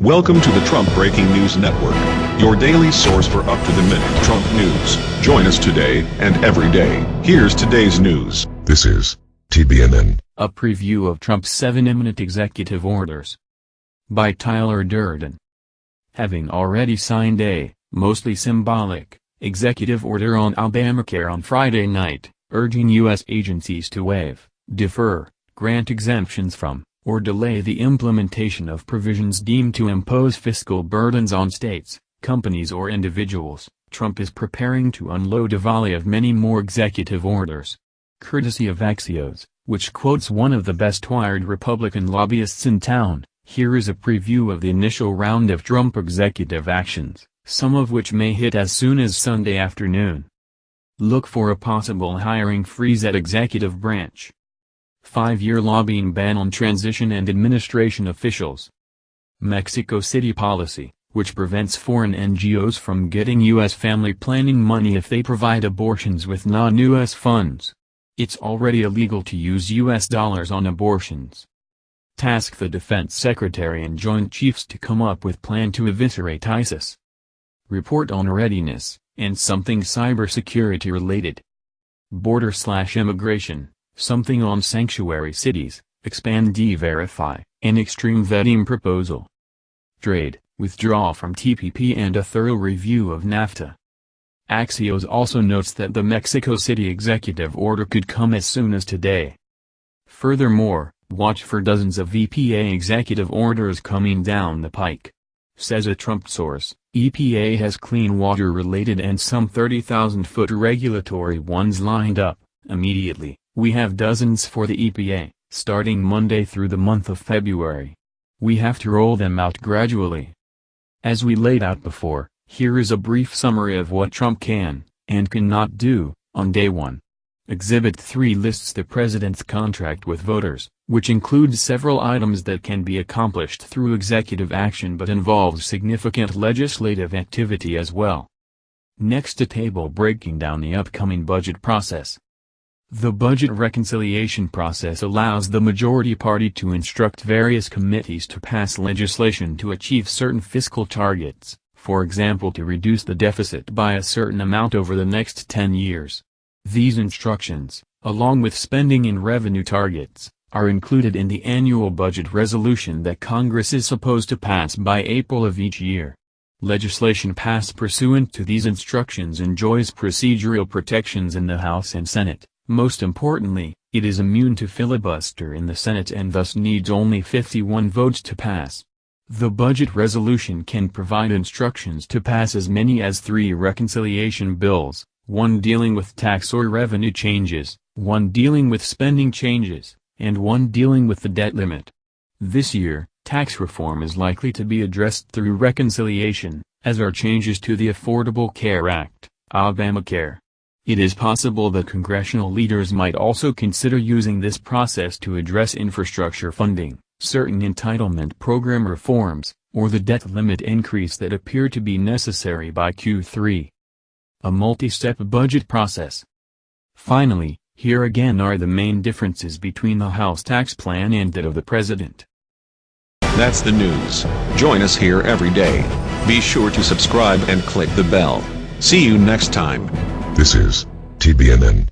Welcome to the Trump Breaking News Network, your daily source for up-to-the-minute Trump news. Join us today and every day. Here's today's news. This is TBNN. A preview of Trump's seven imminent executive orders. By Tyler Durden. Having already signed a, mostly symbolic, executive order on Obamacare on Friday night, urging U.S. agencies to waive, defer, grant exemptions from, or delay the implementation of provisions deemed to impose fiscal burdens on states, companies or individuals, Trump is preparing to unload a volley of many more executive orders. Courtesy of Axios, which quotes one of the best-wired Republican lobbyists in town, here is a preview of the initial round of Trump executive actions, some of which may hit as soon as Sunday afternoon. Look for a possible hiring freeze at executive branch. Five-year lobbying ban on transition and administration officials. Mexico City policy, which prevents foreign NGOs from getting U.S. family planning money if they provide abortions with non-U.S. funds. It's already illegal to use U.S. dollars on abortions. Task the Defense Secretary and Joint Chiefs to come up with plan to eviscerate ISIS. Report on readiness, and something cybersecurity related. Border slash immigration, something on sanctuary cities, expand E-Verify, an extreme vetting proposal. Trade, withdraw from TPP and a thorough review of NAFTA. Axios also notes that the Mexico City executive order could come as soon as today. Furthermore, watch for dozens of EPA executive orders coming down the pike. Says a Trump source, EPA has clean water-related and some 30,000-foot regulatory ones lined up, immediately. We have dozens for the EPA, starting Monday through the month of February. We have to roll them out gradually. As we laid out before, here is a brief summary of what Trump can, and cannot do, on day one. Exhibit 3 lists the president's contract with voters, which includes several items that can be accomplished through executive action but involves significant legislative activity as well. Next a table breaking down the upcoming budget process. The budget reconciliation process allows the majority party to instruct various committees to pass legislation to achieve certain fiscal targets, for example to reduce the deficit by a certain amount over the next 10 years. These instructions, along with spending and revenue targets, are included in the annual budget resolution that Congress is supposed to pass by April of each year. Legislation passed pursuant to these instructions enjoys procedural protections in the House and Senate. Most importantly, it is immune to filibuster in the Senate and thus needs only 51 votes to pass. The budget resolution can provide instructions to pass as many as three reconciliation bills, one dealing with tax or revenue changes, one dealing with spending changes, and one dealing with the debt limit. This year, tax reform is likely to be addressed through reconciliation, as are changes to the Affordable Care Act, Obamacare, it is possible that congressional leaders might also consider using this process to address infrastructure funding, certain entitlement program reforms, or the debt limit increase that appear to be necessary by Q3. A multi-step budget process. Finally, here again are the main differences between the House tax plan and that of the President. That's the news. Join us here every day. Be sure to subscribe and click the bell. See you next time. This is TBNN.